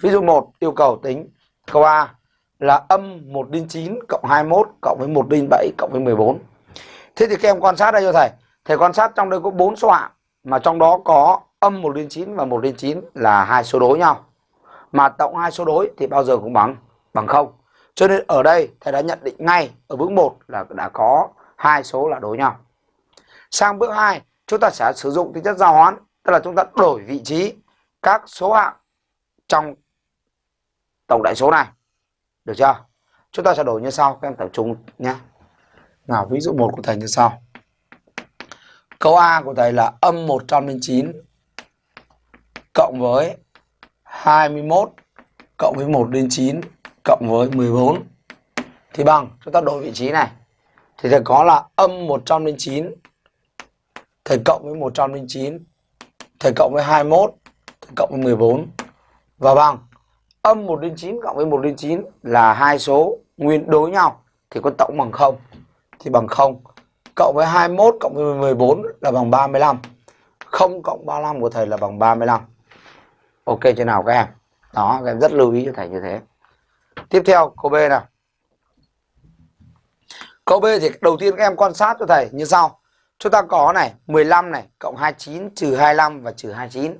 Ví dụ 1 yêu cầu tính câu A là âm 1 đến 9 cộng 21 cộng với 1 đến 7 cộng với 14. Thế thì các em quan sát đây cho thầy. Thầy quan sát trong đây có 4 số hạng mà trong đó có âm 1 đến 9 và 1 đến 9 là hai số đối nhau. Mà tổng hai số đối thì bao giờ cũng bằng bằng 0. Cho nên ở đây thầy đã nhận định ngay ở bước 1 là đã có hai số là đối nhau. Sang bước 2, chúng ta sẽ sử dụng tính chất giao hoán, tức là chúng ta đổi vị trí các số hạng trong tổng đại số này. Được chưa? Chúng ta sẽ đổi như sau, các em tập trung nhé. Nào, ví dụ một của thầy như sau. Câu A của thầy là âm 109 cộng với 21 cộng với 1 đến 9 cộng với 14 thì bằng chúng ta đổi vị trí này thì thầy có là âm 109 thầy cộng với 109 thầy cộng với 21 thầy cộng với 14 và bằng âm 1 đến 9 cộng với 1 đến 9 là hai số. Nguyên đối nhau thì con tổng bằng 0 thì bằng 0 cộng với 21 cộng với 14 là bằng 35 0 cộng 35 của thầy là bằng 35 ok, chưa nào các em? Đó, các em rất lưu ý cho thầy như thế. Tiếp theo, câu B nào? Câu B thì đầu tiên các em quan sát cho thầy như sau. Chúng ta có này 15 này cộng 29 trừ 25 và trừ 29